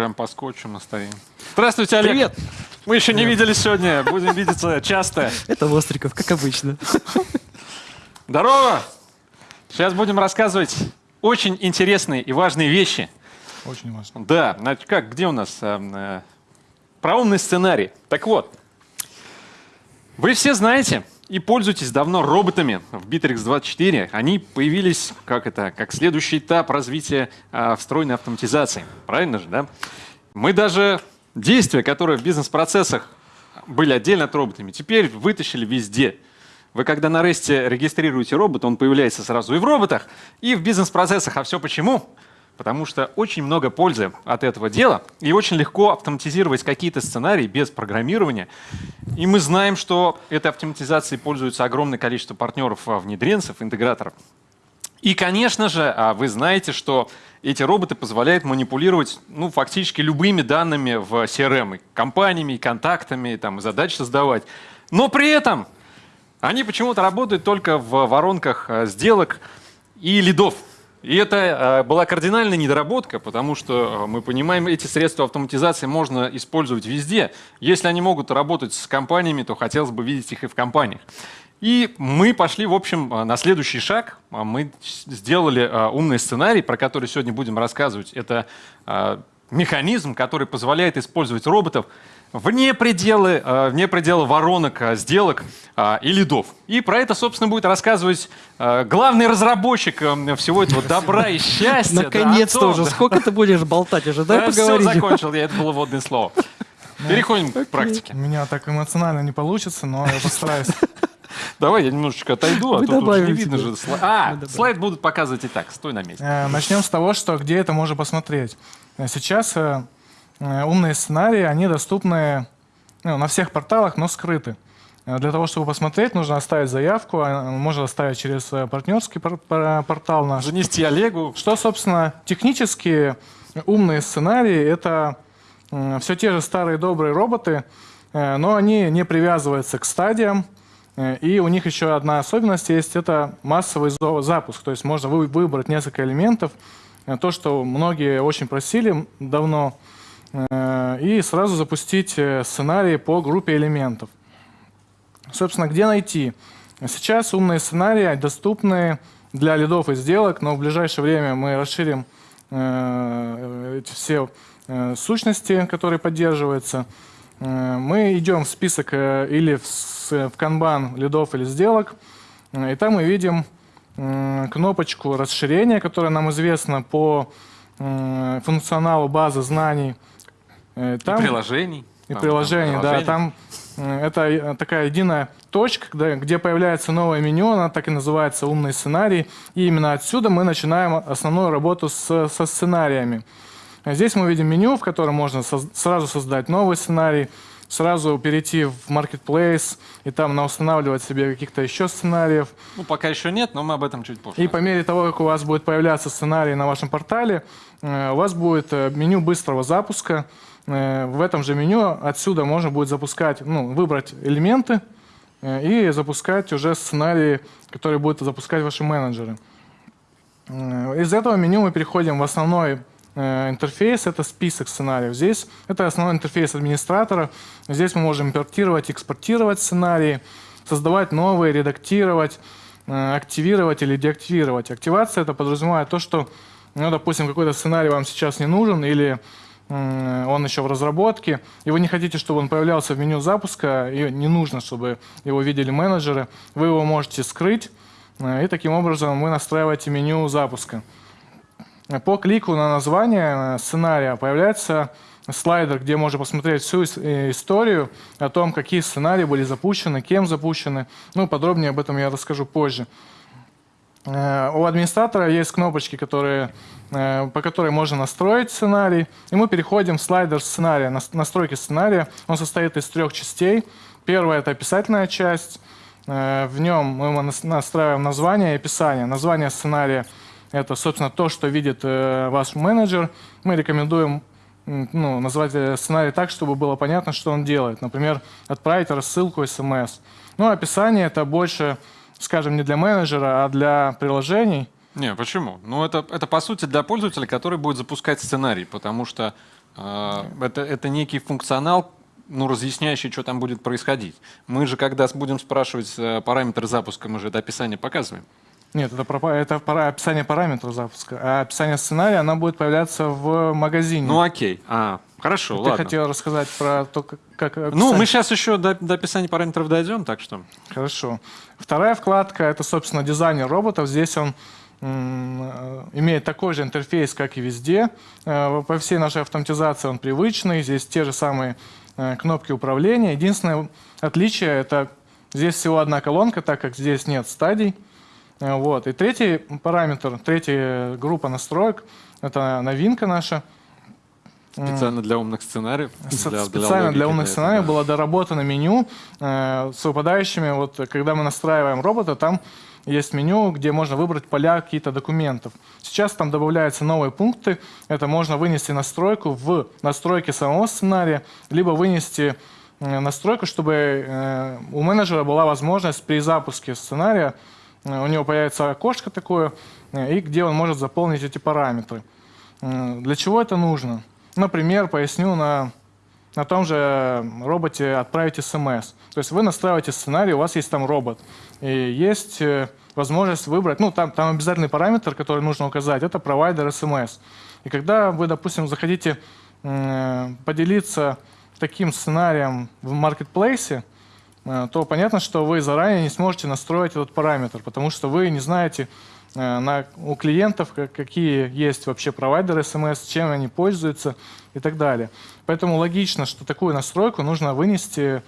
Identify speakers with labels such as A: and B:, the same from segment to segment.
A: Прям по скотчу настоим. Здравствуйте, Олег.
B: Привет.
A: Мы еще не виделись сегодня, будем видеться часто.
B: Это Востриков, как обычно.
A: Здорово! Сейчас будем рассказывать очень интересные и важные вещи.
C: Очень важно.
A: Да, значит, как, где у нас э, э, про умный сценарий? Так вот, вы все знаете и пользуетесь давно роботами в Bittrex 24. Они появились как это, как следующий этап развития э, встроенной автоматизации. Правильно же, да? Мы даже действия, которые в бизнес-процессах были отдельно от роботами, теперь вытащили везде. Вы когда на ресте регистрируете робот, он появляется сразу и в роботах, и в бизнес-процессах. А все почему? Потому что очень много пользы от этого дела, и очень легко автоматизировать какие-то сценарии без программирования. И мы знаем, что этой автоматизацией пользуется огромное количество партнеров, а, внедренцев, интеграторов. И, конечно же, а, вы знаете, что эти роботы позволяют манипулировать ну, фактически любыми данными в CRM, и компаниями, контактами, там, и задачи создавать. Но при этом они почему-то работают только в воронках э, сделок и лидов. И это э, была кардинальная недоработка, потому что э, мы понимаем, эти средства автоматизации можно использовать везде. Если они могут работать с компаниями, то хотелось бы видеть их и в компаниях. И мы пошли, в общем, на следующий шаг. Мы сделали умный сценарий, про который сегодня будем рассказывать. Это механизм, который позволяет использовать роботов вне пределы, э, вне пределы воронок, э, сделок э, и лидов. И про это, собственно, будет рассказывать главный разработчик всего этого добра и счастья.
B: Наконец-то уже. Сколько ты будешь болтать уже? Дай поговорить.
A: Все, закончил, я это было вводное слово. Ну, Переходим к практике.
C: У меня так эмоционально не получится, но я постараюсь.
A: Давай я немножечко отойду, а то тут не видно же. А, слайд будут показывать и так. Стой на месте.
C: Начнем с того, что где это можно посмотреть. Сейчас умные сценарии, они доступны ну, на всех порталах, но скрыты. Э, для того, чтобы посмотреть, нужно оставить заявку, а, можно оставить через э, партнерский портал наш.
A: Занести Олегу.
C: Что, собственно, технически умные сценарии — это все те же старые добрые роботы, но они не привязываются к стадиям, и у них еще одна особенность есть — это массовый запуск. То есть можно выбрать несколько элементов. То, что многие очень просили давно — Э, и сразу запустить э, сценарий по группе элементов. Собственно, где найти? Сейчас умные сценарии доступны для лидов и сделок, но в ближайшее время мы расширим э, эти все сущности, которые поддерживаются. Мы идем в список или в, канбан лидов или сделок, и там мы видим кнопочку расширения, которая нам известна по функционалу базы знаний –
A: Э, там, и приложений.
C: И там, приложений, там, да. Там э, это э, такая единая точка, где, где появляется новое меню, она так и называется «Умный сценарий». И именно отсюда мы начинаем основную работу с, со сценариями. Здесь мы видим меню, в котором можно со, сразу создать новый сценарий, сразу перейти в Marketplace и там устанавливать себе каких-то еще сценариев.
A: Ну, пока еще нет, но мы об этом чуть позже.
C: И по мере того, как у вас будет появляться сценарий на вашем портале, у вас будет меню быстрого запуска, Э, в этом же меню отсюда можно будет запускать, ну, выбрать элементы э, и запускать уже сценарии, которые будут запускать ваши менеджеры. Э, из этого меню мы переходим в основной интерфейс, это список сценариев. Здесь это основной интерфейс администратора. Здесь мы можем импортировать, экспортировать сценарии, создавать новые, редактировать, активировать или деактивировать. Активация это подразумевает то, что, ну, допустим, какой-то сценарий вам сейчас не нужен или он еще в разработке, и вы не хотите, чтобы он появлялся в меню запуска, и не нужно, чтобы его видели менеджеры, вы его можете скрыть, э, и таким образом вы настраиваете меню запуска. По клику на название э, сценария появляется слайдер, где можно посмотреть всю э, историю о том, какие сценарии были запущены, кем запущены. Ну, подробнее об этом я расскажу позже. Э, у администратора есть кнопочки, которые, э, по которой можно настроить сценарий. И мы переходим в слайдер сценария, настройки сценария. Он состоит из трех частей. Первая — это описательная часть. Э, в нем мы настраиваем название и описание. Название сценария — это, собственно, то, что видит ваш менеджер. Мы рекомендуем ну, назвать сценарий так, чтобы было понятно, что он делает. Например, отправить рассылку смс. Ну, описание — это больше скажем, не для менеджера, а для приложений.
A: Не, почему? Ну, это, это по сути для пользователя, который будет запускать сценарий, потому что А, Это, это некий функционал, ну, разъясняющий, что там будет происходить. Мы же, когда будем спрашивать э, параметры запуска, мы же это описание показываем.
C: Нет, это, это пара- описание параметров запуска. А описание сценария, она будет появляться в магазине.
A: Ну, окей. А, хорошо,
C: Ты
A: ладно.
C: хотел рассказать про то, как, как
A: Ну, мы сейчас еще до, до описания параметров дойдем, так что...
C: Хорошо. Вторая вкладка — это, собственно, дизайнер роботов. Здесь он э, имеет такой же интерфейс, как и везде. Э, По всей нашей автоматизации он привычный. Здесь те же самые э, кнопки управления. Единственное отличие — это здесь всего одна колонка, так как здесь нет стадий. Э, Вот. И третий параметр, третья группа настроек — это новинка наша.
A: Специально для умных сценариев. Для-
C: специально для,
A: логики,
C: умных сценариев
A: да.
C: было доработано меню э, с выпадающими. Вот, э, когда мы настраиваем робота, там есть меню, где можно выбрать поля каких-то документов. Сейчас там добавляются новые пункты. Это можно вынести настройку в настройки самого сценария, либо вынести э, настройку, чтобы э, у менеджера была возможность при запуске сценария, э, у него появится окошко такое, э, и где он может заполнить эти параметры. Э, Для чего это нужно? Например, поясню на, на том же роботе отправить смс. То есть вы настраиваете сценарий, у вас есть там робот, и есть э, возможность выбрать, ну там, там обязательный параметр, который нужно указать, это провайдер смс. И когда вы, допустим, захотите э, поделиться таким сценарием в маркетплейсе, э, то понятно, что вы заранее не сможете настроить этот параметр, потому что вы не знаете э, на, у клиентов, как- какие есть вообще провайдеры смс, чем они пользуются и так далее. Поэтому логично, что такую настройку нужно вынести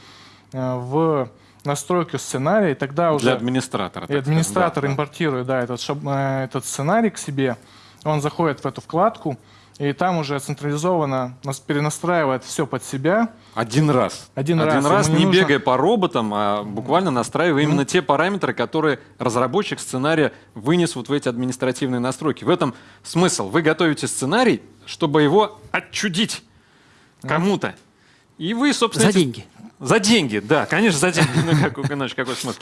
C: э, в настройку сценария, и тогда уже...
A: Для администратора.
C: И администратор
A: сказать, да, да.
C: импортирует да, этот, шаб- э, этот сценарий к себе, он заходит в эту вкладку, и там уже централизованно нас перенастраивает все под себя.
A: Один раз.
C: Один раз. Ему
A: не,
C: не нужно-
A: бегая по роботам, а буквально настраивая именно те параметры, которые разработчик сценария вынес вот в эти административные настройки. В этом смысл. Вы готовите сценарий, чтобы его отчудить кому-то. И вы, собственно...
B: За
A: эти-
B: деньги.
A: За деньги, да, конечно, за деньги. Ну, как, иначе какой смысл?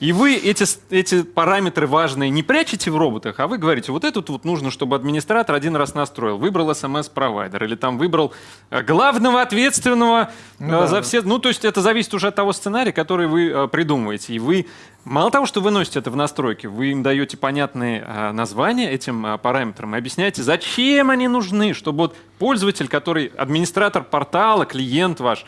A: И вы эти, эти параметры важные не прячете в роботах, а вы говорите, вот этот вот нужно, чтобы администратор один раз настроил, выбрал смс-провайдер или там выбрал э, главного ответственного э,
C: Ну да,
A: за
C: да.
A: все. Ну, то есть это зависит уже от того сценария, который вы э, придумываете. И вы мало того, что выносите это в настройки, вы им даете понятные названия этим параметрам и объясняете, зачем они нужны, чтобы вот пользователь, который администратор портала, клиент ваш,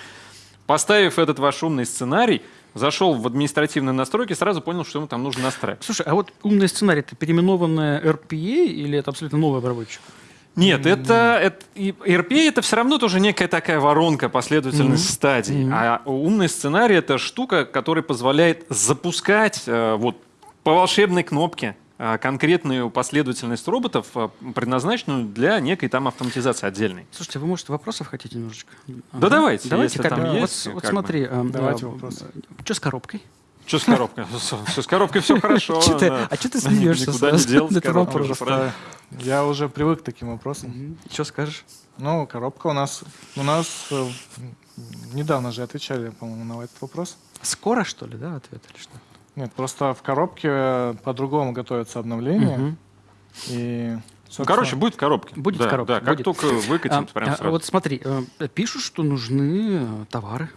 A: поставив этот ваш умный сценарий, зашел в административные настройки, сразу понял, что ему там нужно настраивать.
B: Слушай, а вот умный сценарий это переименованная RPA или это абсолютно новый обработчик?
A: Нет, это, это и RPA это все равно тоже некая такая воронка, последовательность стадий. А умный сценарий это штука, которая позволяет запускать э, вот по волшебной кнопке конкретную последовательность роботов, э, предназначенную для некой там автоматизации отдельной.
B: Слушайте, вы, может, вопросов хотите немножечко?
A: Да давайте,
B: Давайте,
A: если
B: как,
A: там есть,
B: Вот, вот
A: как бы.
B: смотри, э,
C: Давайте
B: э,
C: вопросы.
B: Что с коробкой?
A: Что с коробкой? Все с коробкой все хорошо.
B: Чё ты-
A: да.
B: а чё ты смеешься
A: Никуда не уже правильно.
C: Я уже привык к таким вопросам.
B: Что скажешь?
C: Ну, коробка у нас... У нас э, недавно же отвечали, по-моему, на этот вопрос.
B: Скоро, что ли, да, ответ или что?
C: Нет, просто в коробке э, по-другому готовится обновление. И,
A: Ну, короче, будет в коробке.
B: Будет в
A: Да,
B: коробке,
A: Да, как
B: будет.
A: только выкатим,
B: А,
A: прям
B: а,
A: сразу.
B: Вот смотри, э, пишут, что нужны э, товары.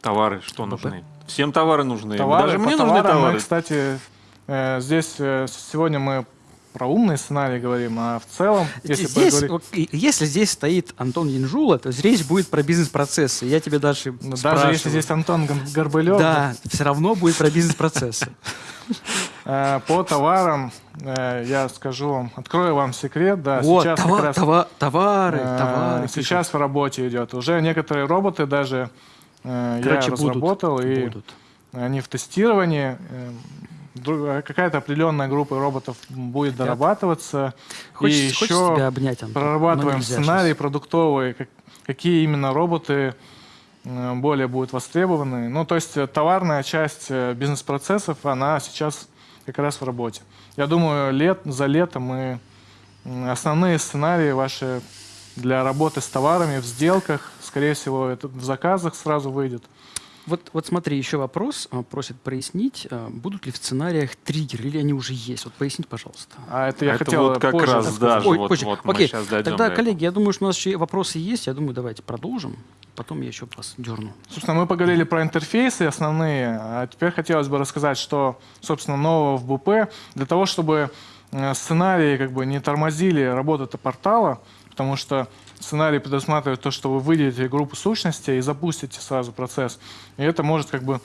A: Товары, что
B: БП.
A: нужны? Всем товары нужны.
C: товары,
A: Даже мне нужны товары.
C: Мы, кстати, здесь сегодня мы про умные сценарии говорим, а в целом, если
B: здесь,
C: поговорить-
B: если здесь стоит Антон Янжула, то речь будет про бизнес-процессы. Я тебе дальше
C: ну, даже
B: спрашиваю.
C: если здесь Антон Горбылев,
B: Да, все равно будет про бизнес-процессы.
C: э, по товарам э, я скажу вам, открою вам секрет, да,
B: Вот,
C: сейчас
B: това-
C: как раз
B: това- товары,
C: э,
B: товары.
C: сейчас в работе идет. Уже некоторые роботы даже
B: Короче,
C: я
B: будут,
C: разработал, и
B: будут.
C: они в тестировании. Э, Какая-то определенная группа роботов будет
B: Хотят.
C: дорабатываться.
B: Хочется,
C: и
B: хочется
C: еще
B: тебя обнять, Антон.
C: прорабатываем сценарий
B: щас.
C: продуктовые, как- какие именно роботы э, более будут востребованы. Ну, то есть э, товарная часть бизнес-процессов, она сейчас как раз в работе. Я думаю, лет, за лето мы основные сценарии ваши для работы с товарами в сделках, скорее всего, это в заказах сразу выйдет.
B: Вот, вот смотри, еще вопрос. а, Просят прояснить, а, будут ли в сценариях триггеры, или они уже есть? Вот поясните, пожалуйста.
C: А это я
A: Это
C: хотел
A: вот как
C: позже
A: раз, да. Даже
B: Ой,
A: вот-
B: позже.
A: вот мы
B: Окей,
A: щас дойдем
B: тогда,
A: до
B: коллеги, я думаю, что у нас еще вопросы есть. Я думаю, давайте продолжим. Потом я еще вас дерну.
C: Собственно, мы поговорили про интерфейсы основные, а теперь хотелось бы рассказать, что, собственно, нового в БП для того, чтобы сценарии как бы не тормозили работу портала, потому что сценарий предусматривает то, что вы выделите группу сущностей и запустите сразу процесс. И это может как бы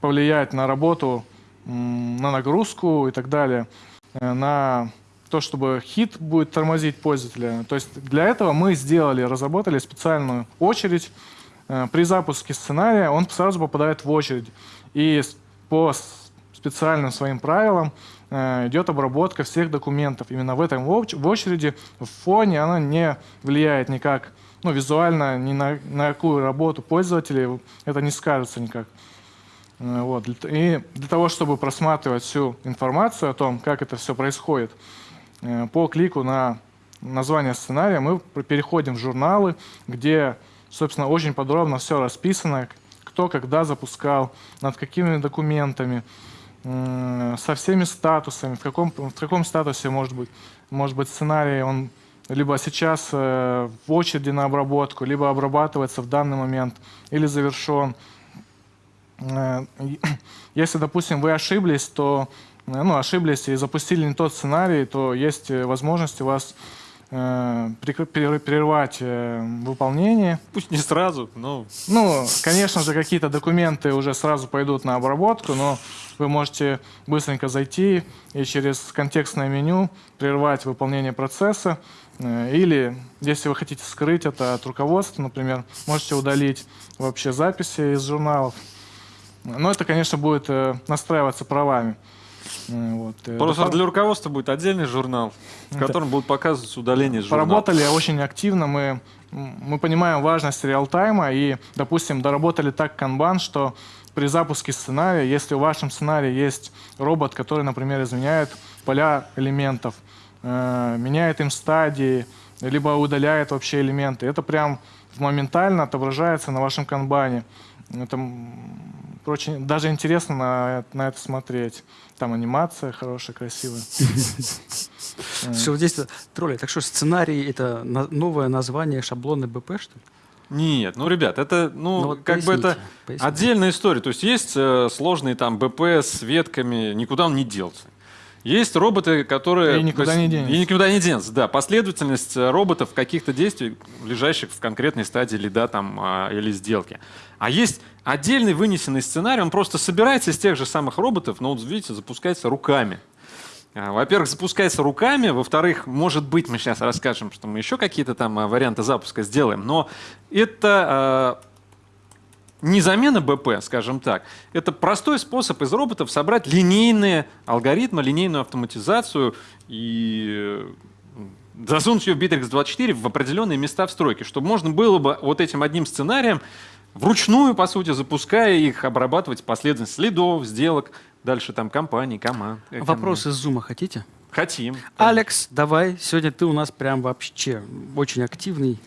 C: повлиять на работу, на нагрузку и так далее, э, на то, чтобы хит будет тормозить пользователя. То есть для этого мы сделали, разработали специальную очередь. Э, При запуске сценария он сразу попадает в очередь. И по специальным своим правилам э, идет обработка всех документов. Именно в этом в очереди, в фоне она не влияет никак, ну, визуально ни на, на какую работу пользователей это не скажется никак. Э, Вот. И для того, чтобы просматривать всю информацию о том, как это все происходит, э, по клику на название сценария мы переходим в журналы, где, собственно, очень подробно все расписано, кто когда запускал, над какими документами, со всеми статусами, в каком, в каком статусе может быть, может быть сценарий, он либо сейчас э, в очереди на обработку, либо обрабатывается в данный момент, или завершен. Э, Если, допустим, вы ошиблись, то э, ну, ошиблись и запустили не тот сценарий, то есть возможность у вас прервать э, выполнение.
A: Пусть не сразу, но
C: Ну, конечно же, какие-то документы уже сразу пойдут на обработку, но вы можете быстренько зайти и через контекстное меню прервать выполнение процесса. Э, Или, если вы хотите скрыть это от руководства, например, можете удалить вообще записи из журналов. Но это, конечно, будет э, настраиваться правами. Э, Вот. э,
A: просто для руководства будет отдельный журнал, в
C: Да.
A: котором будут показываться удаления из журнала.
C: Поработали очень активно, мы, мы понимаем важность реал-тайма и, допустим, доработали так канбан, что при запуске сценария, если в вашем сценарии есть робот, который, например, изменяет поля элементов, э, меняет им стадии, либо удаляет вообще элементы, это прям моментально отображается на вашем канбане. Это очень, даже интересно на, на это смотреть. Там анимация хорошая, красивая.
B: Все, вот здесь тролли. Так что сценарий — это новое название шаблона БП, что ли?
A: Нет, ну, ребят, это, ну,
B: Ну, вот
A: как бы это
B: поясните, поясните.
A: отдельная история. То есть есть э, сложные там БП с ветками, никуда он не делся. Есть роботы, которые...
C: И никуда
A: есть-
C: не денется.
A: И никуда не денется, да. Последовательность э, роботов каких-то действий, лежащих в конкретной стадии лида там, а, или сделки. А есть отдельный вынесенный сценарий, он просто собирается из тех же самых роботов, но, вот видите, запускается руками. А, Во-первых, запускается руками, во-вторых, может быть, мы сейчас расскажем, что мы еще какие-то там а, варианты запуска сделаем, но это не замена БП, скажем так. Это простой способ из роботов собрать линейные алгоритмы, линейную автоматизацию и э, засунуть ее в Bittrex 24 в определенные места в стройке, чтобы можно было бы вот этим одним сценарием вручную, по сути, запуская их, обрабатывать последовательность следов, сделок, дальше там компаний, команд.
B: Вопрос из зума хотите?
A: Хотим.
B: Алекс, давай. Сегодня ты у нас прям вообще очень активный.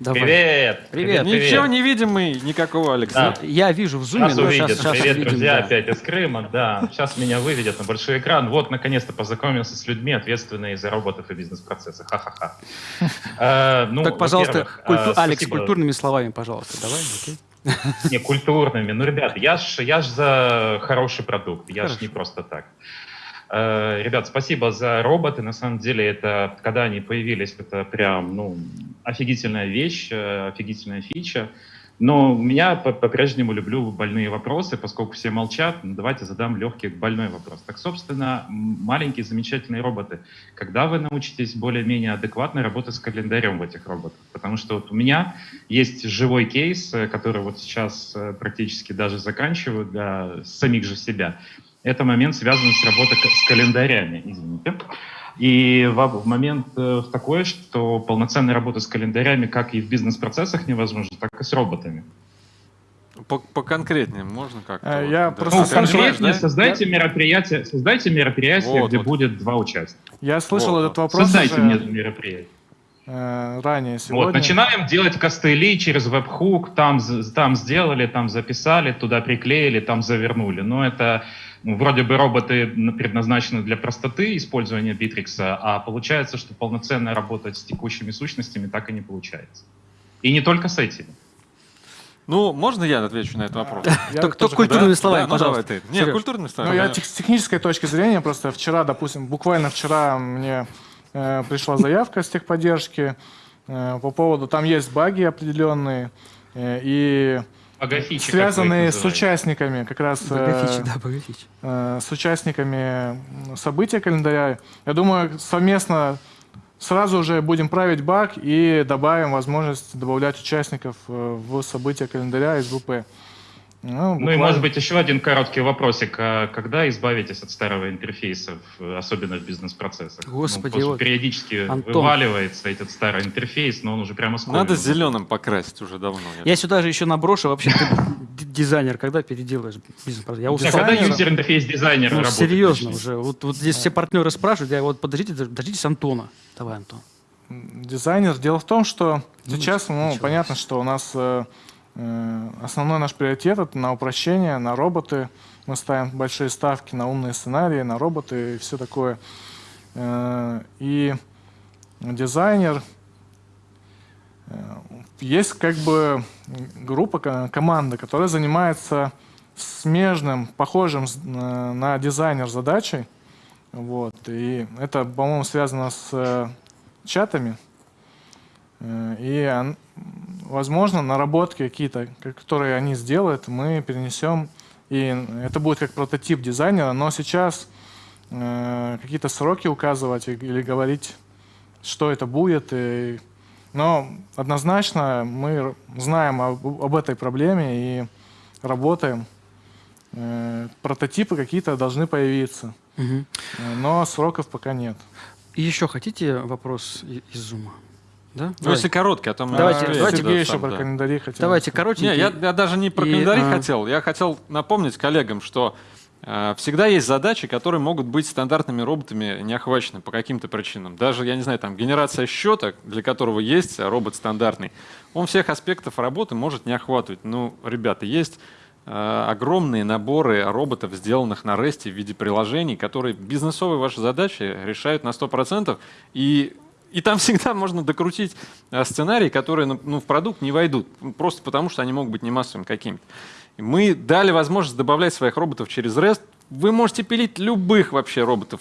B: Давай.
D: Привет!
B: Привет.
A: Ничего не видим мы, никакого Алекса.
D: Да.
B: Я вижу в зуме,
D: Сейчас
B: но
D: увидят.
B: сейчас, сейчас
D: Привет,
B: увидим,
D: друзья,
B: да.
D: опять из Крыма. Да, сейчас меня выведет на большой экран. Вот, наконец-то познакомился с людьми, ответственными за роботов и бизнес-процессы. Ха-ха-ха. Э, ну,
B: Так, пожалуйста, культу-
D: э,
B: Алекс, культурными словами, пожалуйста, давай, окей?
D: Не, культурными. Ну, ребят, я ж, я ж за хороший продукт. Я ж
B: Хорошо.
D: не просто так. Э, Ребят, спасибо за роботы. На самом деле, это, когда они появились, это прям, ну, офигительная вещь, э, офигительная фича. Но меня по- по-прежнему люблю больные вопросы, поскольку все молчат. Ну, давайте задам легкий больной вопрос. Так, собственно, маленькие замечательные роботы. Когда вы научитесь более-менее адекватно работать с календарем в этих роботах? Потому что вот у меня есть живой кейс, э, который вот сейчас практически даже заканчиваю для самих же себя. Это момент, связанный с работой с календарями, извините. И в, момент э, такой, что полноценная работа с календарями как и в бизнес-процессах невозможна, так и с роботами.
A: По- Поконкретнее можно как-то? Вот,
C: я
A: да.
C: просто
D: Ну, конкретнее
A: да?
D: создайте мероприятие, создайте мероприятие,
A: Вот,
D: где
A: вот.
D: будет два участника.
C: Я слышал
A: Вот,
C: этот
A: вот.
C: вопрос.
D: Создайте
C: уже.
D: мне это мероприятие.
C: э, ранее сегодня.
D: Вот, начинаем делать костыли через веб-хук, там, там сделали, там записали, туда приклеили, там завернули. Но это ну, вроде бы роботы предназначены для простоты использования Bittrex, а получается, что полноценно работать с текущими сущностями так и не получается. И не только с этими.
A: Ну, можно я отвечу на этот вопрос?
C: Я
B: Только
C: тоже
B: культурными
A: Да?
B: словами,
A: Да, ну
B: пожалуйста.
A: ты. Не,
B: Серёж.
A: культурными
C: Ну, я с технической точки зрения, просто вчера, допустим, буквально вчера мне э, пришла заявка с техподдержки э, по поводу, там есть баги определенные, э, и
D: Богофичи,
C: связанные с участниками, как раз э,
B: Богафичи, да, богафичи.
C: э, с участниками события календаря. Я думаю, совместно сразу же будем править баг и добавим возможность добавлять участников э, в события календаря из ВП. Ну,
D: Ну и, может быть, еще один короткий вопросик. А когда избавитесь от старого интерфейса, особенно в бизнес-процессах?
B: Господи,
D: ну, потому что
B: вот.
D: периодически
B: Антон.
D: вываливается этот старый интерфейс, но он уже прямо скоро.
A: Надо зеленым покрасить уже давно.
B: Я сюда же еще наброшу, вообще ты дизайнер, когда переделаешь бизнес-процесс? Я
D: А
B: устал.
D: когда юзер-интерфейс дизайнера
B: Ну,
D: работает?
B: серьезно уже. Вот, вот здесь все партнеры спрашивают, я вот подождите, дождитесь Антона. Давай, Антон.
C: Дизайнер. Дело в том, что сейчас, ну,
B: началось.
C: понятно, что у нас э, основной наш приоритет это на упрощение, на роботы. Мы ставим большие ставки на умные сценарии, на роботы и все такое. Э, и дизайнер э, есть как бы группа, ко- команда, которая занимается смежным, похожим на дизайнер задачей. Вот. И это, по-моему, связано с э, чатами. Э, И, возможно, наработки какие-то, ка- которые они сделают, мы перенесем. И это будет как прототип дизайнера, но сейчас э, какие-то сроки указывать или говорить, что это будет. И, но однозначно мы знаем об, об этой проблеме и работаем. Э, Прототипы какие-то должны появиться, э, но сроков пока нет.
B: И еще хотите вопрос из зума? Да?
A: Ну,
B: Давай.
A: если короткий, а то мы...
B: Давайте,
A: успеем,
B: давайте
A: да,
C: Сергей еще
A: сам,
C: про
A: да.
C: календари хотел.
B: Давайте коротенький.
A: Не, я, я даже не про
B: И,
A: календари
B: а,
A: хотел. Я хотел напомнить коллегам, что э, всегда есть задачи, которые могут быть стандартными роботами не охвачены по каким-то причинам. Даже, я не знаю, там генерация счета, для которого есть робот стандартный, он всех аспектов работы может не охватывать. Ну, ребята, есть э, огромные наборы роботов, сделанных на REST в виде приложений, которые бизнесовые ваши задачи решают на 100%. И и там всегда можно докрутить э, сценарии, которые ну, ну, в продукт не войдут, просто потому что они могут быть не массовыми какими-то. И Мы дали возможность добавлять своих роботов через REST. Вы можете пилить любых вообще роботов.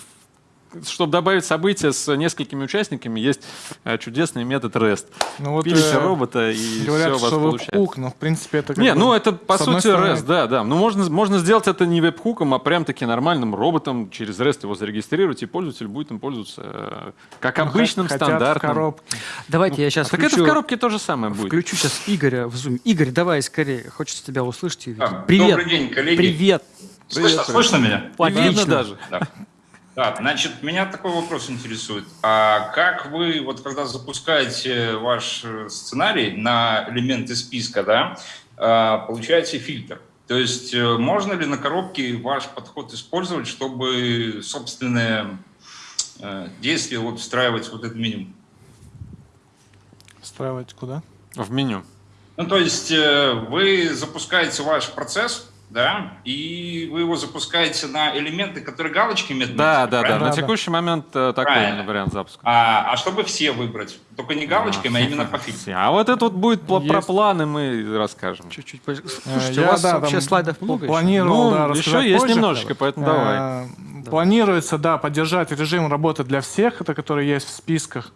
A: Чтобы добавить события с несколькими участниками, есть э, чудесный метод REST.
C: Ну вот
A: Пилите
C: э,
A: робота, и
C: говорят,
A: все у вас
C: что
A: получается.
C: веб-хук, но в принципе это как
A: Не,
C: бы
A: ну это по сути
C: стороны-
A: REST, да, да. Ну можно, можно сделать это не веб-хуком, а прям таки нормальным роботом через REST его зарегистрировать, и пользователь будет им пользоваться э, как
C: Ну,
A: обычным,
C: хотят в
A: стандартным.
C: коробке.
B: Давайте я сейчас
A: Так это в коробке то же самое будет.
B: Включу сейчас Игоря в Zoom. Игорь, давай скорее. Хочется тебя услышать и увидеть.
E: Да,
B: Привет.
E: Добрый день, коллеги.
B: Привет.
E: Слышно, слышно меня?
A: И видно
B: Отлично.
A: даже.
E: Да. Да, значит, меня такой вопрос интересует. А как вы, вот когда запускаете ваш э, сценарий на элементы списка, да, а, получаете фильтр? То есть э, можно ли на коробке ваш подход использовать, чтобы собственное э, действие вот встраивать в вот это меню?
C: Встраивать куда?
A: В меню.
E: Ну, то есть вы запускаете ваш процесс, да, и вы его запускаете на элементы, которые галочками отметены,
A: Да, да, да.
E: правильно?
A: На
C: Да, да.
A: текущий момент э, такой
E: Правильно.
A: именно вариант запуска.
E: А, а чтобы все выбрать, только не галочками, а именно по фильтру.
A: А вот это вот будет пла- про
C: Есть.
A: планы мы расскажем.
B: Чуть-чуть позже.
C: Э,
B: Слушайте,
C: я,
B: у вас
C: да,
B: вообще
C: там
B: слайдов много еще?
C: Планировал,
A: Ну,
C: да,
A: еще есть
C: позже.
A: немножечко, поэтому давай.
C: Э, Планируется, да, поддержать режим работы для всех, это который есть в списках.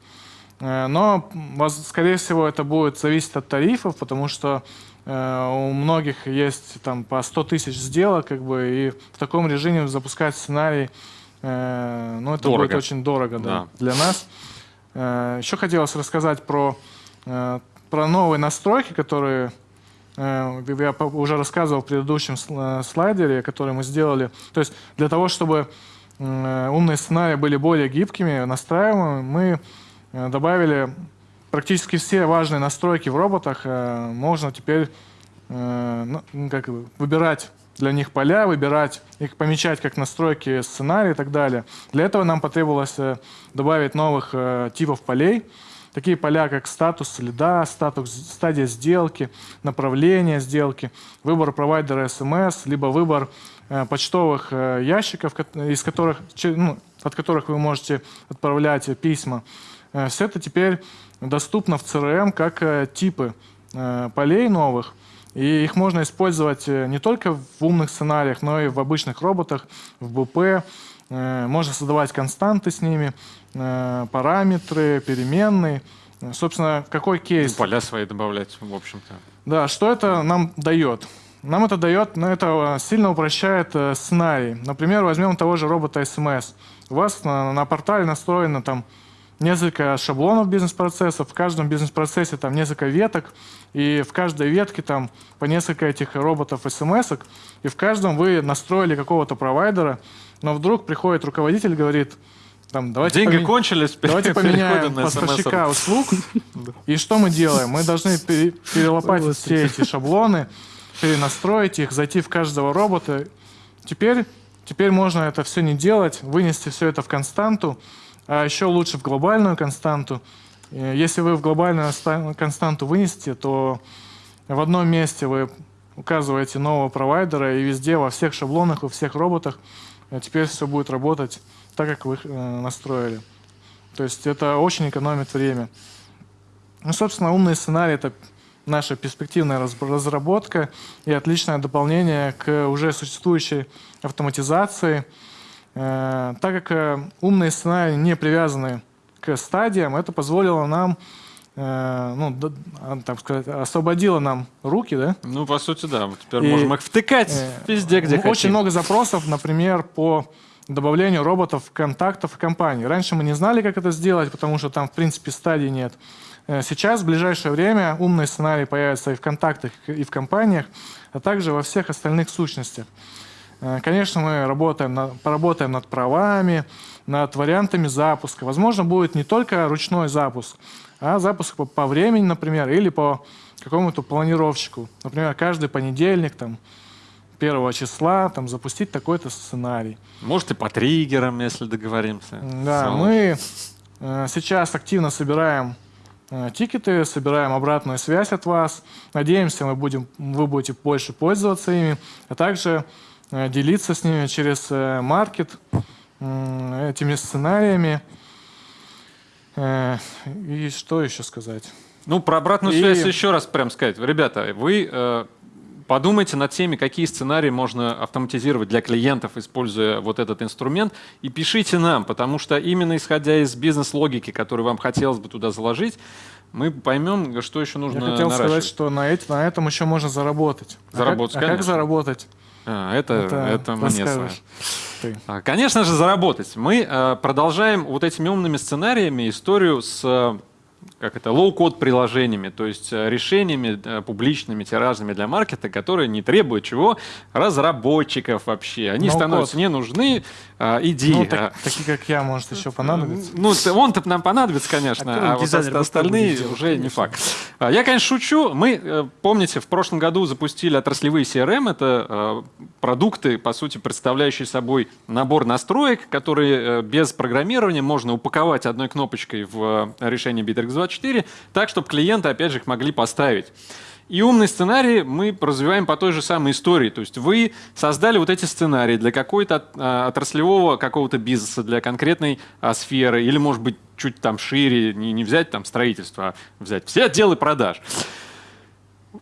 C: Но, скорее всего, это будет зависеть от тарифов, потому что у многих есть там по 100 тысяч сделок, как бы, и в таком режиме запускать сценарий, э, ну, это
A: Дорого.
C: будет очень дорого, да,
A: Да.
C: для нас. Э, Еще хотелось рассказать про, э, про новые настройки, которые э, я уже рассказывал в предыдущем э, слайдере, который мы сделали. То есть для того, чтобы э, умные сценарии были более гибкими, настраиваемыми, мы э, добавили практически все важные настройки в роботах. э, Можно теперь э, ну, ну, как выбирать для них поля, выбирать их, помечать как настройки сценария и так далее. Для этого нам потребовалось э, добавить новых э, типов полей. такие поля, как статус лида, статус, стадия сделки, направление сделки, выбор провайдера SMS, либо выбор э, почтовых э, ящиков, из которых, ну, от которых вы можете отправлять письма. Э, все это теперь доступно в CRM как э, типы э, полей новых. И их можно использовать не только в умных сценариях, но и в обычных роботах, в БП. Можно создавать константы с ними, параметры, переменные. Собственно, какой кейс?
A: Поля свои добавлять, в общем-то.
C: Да, что это нам дает? Нам это дает, но это сильно упрощает сценарий. Например, возьмем того же робота SMS. У вас на, на портале настроено там несколько шаблонов бизнес-процессов, в каждом бизнес-процессе там несколько веток, и в каждой ветке там по несколько этих роботов смс и в каждом вы настроили какого-то провайдера, но вдруг приходит руководитель и говорит, там, давайте
A: Деньги
C: поме...
A: кончились,
C: давайте поменяем поставщика услуг, и что мы делаем? Мы должны перелопатить все эти шаблоны, перенастроить их, зайти в каждого робота. Теперь, теперь можно это все не делать, вынести все это в константу, а еще лучше в глобальную константу. Э, если вы в глобальную константу вынесете, то в одном месте вы указываете нового провайдера, и везде, во всех шаблонах, во всех роботах э, теперь все будет работать так, как вы э, настроили. То есть это очень экономит время. Ну, собственно, умный сценарий — это наша перспективная разработка и отличное дополнение к уже существующей автоматизации — так как э, умные сценарии не привязаны к стадиям, это позволило нам, э, ну, а, так сказать, освободило нам руки, да?
A: Ну, по сути, да. Теперь и, можем их втыкать везде, где
C: очень
A: хотим.
C: много запросов, например, по добавлению роботов, контактов в компании. Раньше мы не знали, как это сделать, потому что там, в принципе, стадий нет. Сейчас, в ближайшее время, умные сценарии появятся и в контактах, и в компаниях, а также во всех остальных сущностях. Э, конечно, мы работаем, над, поработаем над правами, над вариантами запуска. Возможно, будет не только ручной запуск, а запуск по, по времени, например, или по какому-то планировщику. Например, каждый понедельник, там, первого числа там, запустить такой-то сценарий.
A: Может, и по триггерам, если договоримся.
C: Да, Снова. мы э, сейчас активно собираем э, тикеты, собираем обратную связь от вас. Надеемся, мы будем, вы будете больше пользоваться ими, а также делиться с ними через э, маркет этими сценариями. Э, и что еще сказать?
A: Ну, про обратную и... связь еще раз прям сказать. Ребята, вы э, подумайте над теми, какие сценарии можно автоматизировать для клиентов, используя вот этот инструмент, и пишите нам, потому что именно исходя из бизнес-логики, которую вам хотелось бы туда заложить, мы поймем, что еще нужно
C: Я хотел сказать, что на, эти, на этом еще можно заработать.
A: Заработать,
C: а как, а как заработать?
A: А, это, это, это мне с Конечно же, заработать. Мы э, продолжаем вот этими умными сценариями историю с как это, low-code приложениями, то есть э, решениями э, публичными, тиражными для маркета, которые не требуют чего? Разработчиков вообще. Они ну становятся не нужны, а, идеи. Ну,
C: так, такие, как я, может, еще понадобится.
A: Ну, он-то нам понадобится, конечно, а, а вот остальные уже не факт. А, я, конечно, шучу. Мы, э, помните, в прошлом году запустили отраслевые CRM. Это продукты, по сути, представляющие собой набор настроек, которые без программирования можно упаковать одной кнопочкой в решение Bittrex 24, так, чтобы клиенты, опять же, их могли поставить. И умный сценарий мы развиваем по той же самой истории. То есть вы создали вот эти сценарии для какой-то а, отраслевого какого-то бизнеса, для конкретной а, сферы, или, может быть, чуть там шире, не, не взять там строительство, а взять все отделы продаж.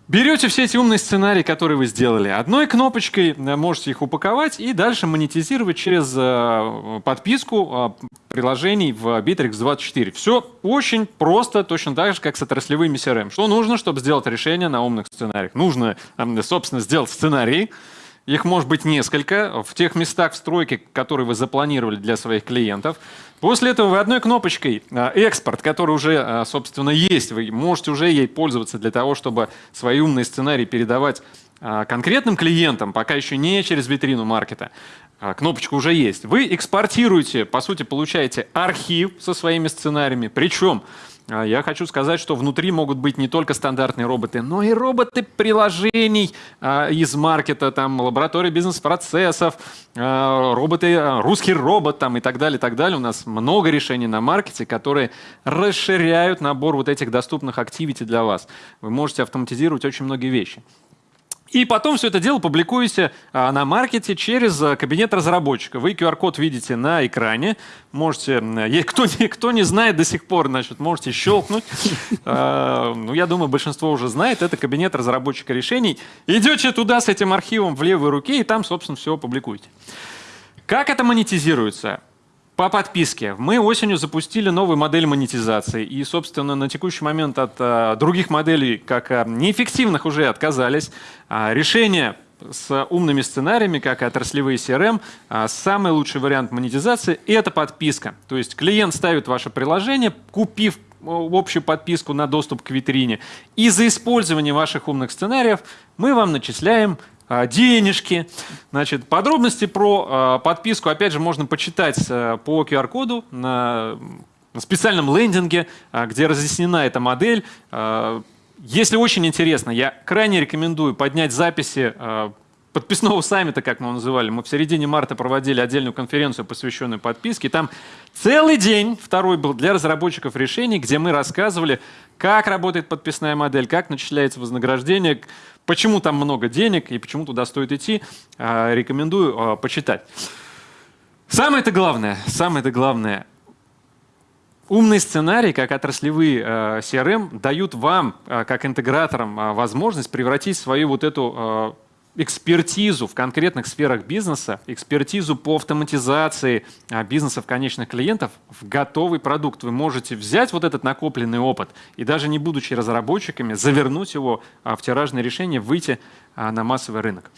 A: Берете все эти умные сценарии, которые вы сделали, одной кнопочкой э, можете их упаковать и дальше монетизировать через э, подписку э, приложений в Bittrex 24. Все очень просто, точно так же, как с отраслевыми CRM. Что нужно, чтобы сделать решение на умных сценариях? Нужно, собственно, сделать сценарий, их может быть несколько в тех местах в стройке, которые вы запланировали для своих клиентов. После этого вы одной кнопочкой а, «Экспорт», который уже, а, собственно, есть, вы можете уже ей пользоваться для того, чтобы свои умные сценарии передавать а, конкретным клиентам, пока еще не через витрину маркета, кнопочка уже есть. Вы экспортируете, по сути, получаете архив со своими сценариями. Причем а, я хочу сказать, что внутри могут быть не только стандартные роботы, но и роботы приложений а, из маркета, там, лаборатории бизнес-процессов, а, роботы, а, русский робот там, и так далее, и так далее. У нас много решений на маркете, которые расширяют набор вот этих доступных активити для вас. Вы можете автоматизировать очень многие вещи. И потом все это дело публикуете а, на маркете через а, кабинет разработчика. Вы QR-код видите на экране. Можете, е- кто не, кто не знает до сих пор, значит, можете щелкнуть. А, Ну, я думаю, большинство уже знает. Это кабинет разработчика решений. Идете туда с этим архивом в левой руке и там, собственно, все публикуете. Как это монетизируется? По подписке. Мы осенью запустили новую модель монетизации. И, собственно, на текущий момент от а, других моделей, как а, неэффективных, уже отказались. А, решение с умными сценариями, как и отраслевые CRM, а, самый лучший вариант монетизации – это подписка. То есть клиент ставит ваше приложение, купив общую подписку на доступ к витрине. И за использование ваших умных сценариев мы вам начисляем денежки. Значит, подробности про а, подписку, опять же, можно почитать а, по QR-коду на, специальном лендинге, а, где разъяснена эта модель. А, Если очень интересно, я крайне рекомендую поднять записи а, подписного саммита, как мы его называли. Мы в середине марта проводили отдельную конференцию, посвященную подписке. Там целый день, второй был для разработчиков решений, где мы рассказывали, как работает подписная модель, как начисляется вознаграждение, почему там много денег и почему туда стоит идти. А, Рекомендую а, почитать. Самое-то главное, самое-то главное, Умные сценарии, как отраслевые CRM, дают вам, как интеграторам, возможность превратить свою вот эту экспертизу в конкретных сферах бизнеса, экспертизу по автоматизации э, бизнесов конечных клиентов в готовый продукт. Вы можете взять вот этот накопленный опыт и даже не будучи разработчиками, завернуть его э, в тиражное решение, выйти э, на массовый рынок.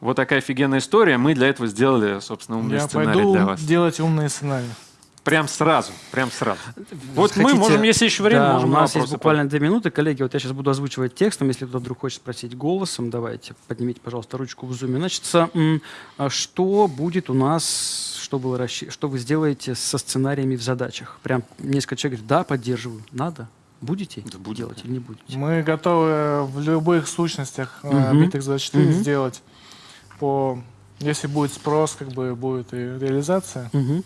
A: Вот такая офигенная история. Мы для этого сделали, собственно, умный
C: Я
A: сценарий
C: пойду
A: для вас.
C: делать умные сценарии.
A: Прям сразу, прям сразу. Вот мы
B: Хотите-
A: можем, если еще время,
B: Да,
A: можем
B: у
A: на
B: нас есть буквально две минуты. Коллеги, вот я сейчас буду озвучивать текстом. Если кто-то вдруг хочет спросить голосом, давайте, поднимите, пожалуйста, ручку в зуме. Значит, а что будет у нас, что вы, расщи- что вы сделаете со сценариями в задачах? Прям несколько человек говорит, да, поддерживаю, надо. Будете
A: Да будем,
B: делать или не будете?
C: Мы готовы в любых сущностях э,
B: Мгм.
C: Bitex24
B: Мгм.
C: сделать по... Если будет спрос, как бы будет и реализация.
B: Мгм.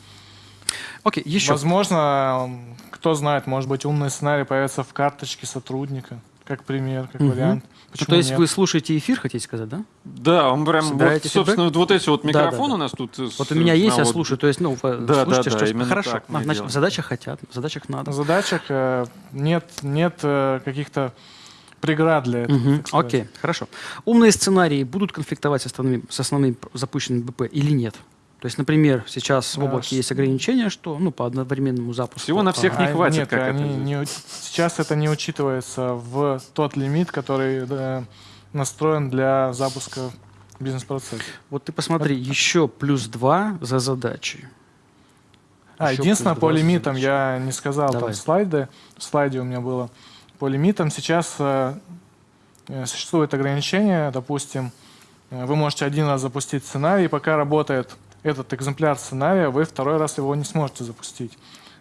B: Окей, еще.
C: Возможно, кто знает, может быть, умный сценарий появится в карточке сотрудника, как пример, как
B: Мгм.
C: вариант.
B: Ну,
C: Почему
B: то есть
C: нет?
B: вы слушаете эфир, хотите сказать, да?
A: Да, он прям, вот,
B: Собираете
A: собственно, вот, вот эти вот
B: Да,
A: микрофоны
B: да,
A: у нас тут.
B: Вот у меня есть, я
A: вот-
B: слушаю. То есть, ну,
A: Да,
B: слушайте,
A: да,
B: что
A: да, именно
B: хорошо.
A: так мы
B: значит,
A: делаем.
B: в задачах хотят, в задачах надо.
C: В задачах э, нет, нет э, каких-то преград для этого. Сказать.
B: Окей, хорошо. Умные сценарии будут конфликтовать с основными, с основными запущенными БП или нет? То есть, например, сейчас в
C: Да,
B: облаке
C: ш-
B: есть ограничение, что ну, по одновременному запуску.
A: Всего на всех не
C: А,
A: хватит,
C: нет,
A: как это
C: они
A: здесь.
C: не сейчас это не учитывается в тот лимит, который э, настроен для запуска бизнес-процесса.
B: Вот ты посмотри, еще плюс два за задачи.
C: А,
B: Еще
C: единственное, по
B: 20
C: лимитам
B: задачи.
C: я не сказал
B: Давай.
C: там слайды. В слайде у меня было. По лимитам сейчас э, э, существует ограничение. Допустим, э, вы можете один раз запустить сценарий, пока работает этот экземпляр сценария, вы второй раз его не сможете запустить.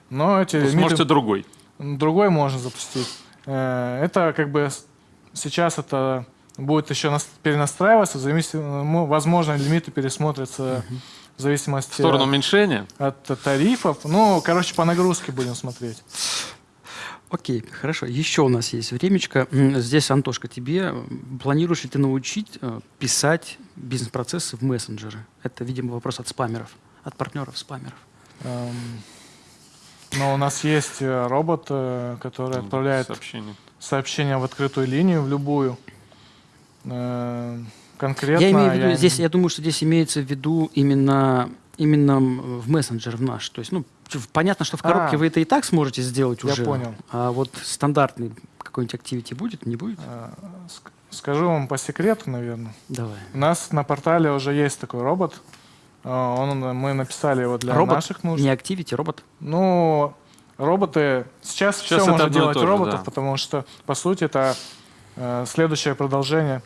C: Но эти
A: Вы
C: лимиты...
A: сможете другой.
C: Другой можно запустить. Э, Это как бы сейчас это будет еще нас- перенастраиваться, в зависи- ну, возможно, лимиты пересмотрятся в зависимости
A: В сторону
C: от,
A: уменьшения.
C: от тарифов. Ну, короче, по нагрузке будем смотреть.
B: Окей, хорошо. Еще у нас есть времечко. Здесь, Антошка, тебе м, планируешь ли ты научить э, писать бизнес-процессы в мессенджеры? Это, видимо, вопрос от спамеров, от партнеров спамеров.
C: Эм, Но у нас есть э, робот, э, который отправляет
A: сообщение.
C: сообщение в открытую линию, в любую. Э, Конкретно
B: я имею в виду,
C: я
B: здесь, я думаю, что здесь имеется в виду именно, именно в мессенджер в наш. То есть, ну, понятно, что в коробке
C: А.
B: вы это и так сможете сделать
C: Я
B: уже.
C: понял.
B: А вот стандартный какой-нибудь activity будет, не будет?
C: ск- Скажу вам по секрету, наверное.
B: Давай.
C: У нас на портале уже есть такой робот. Э, Он, мы написали его для
B: робот,
C: наших нужд.
B: не activity, робот.
C: Ну, роботы... Сейчас,
A: Сейчас
C: все можно делать
A: то же,
C: роботов,
A: да.
C: потому что, по сути, это э, следующее продолжение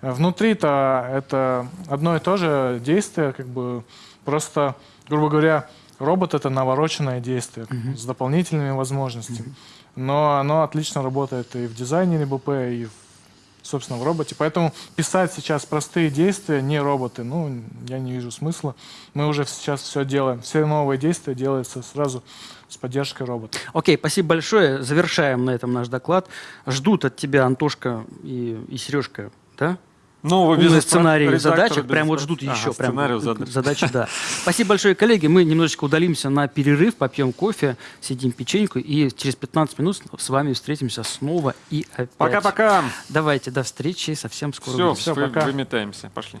C: Внутри-то это одно и то же действие, как бы просто, грубо говоря, робот это навороченное действие с дополнительными возможностями. Но оно отлично работает и в дизайнере БП, и в, собственно в роботе. Поэтому писать сейчас простые действия, не роботы, ну, я не вижу смысла. Мы уже сейчас все делаем. Все новые действия делаются сразу с поддержкой робота.
B: Окей, спасибо большое. Завершаем на этом наш доклад. Ждут от тебя Антошка и, и Сережка, да?
A: Нового
B: Умные
A: бизнес- редактора
B: задачек. Прям вот ждут
A: Ага,
B: еще. Прям
A: задач.
B: задачи, да. Спасибо большое, коллеги. Мы немножечко удалимся на перерыв, попьем кофе, съедим печеньку и через 15 минут с вами встретимся снова и опять.
A: Пока-пока.
B: Давайте, до встречи совсем скоро.
A: Все.
C: Всё, пока.
A: выметаемся. Пошли.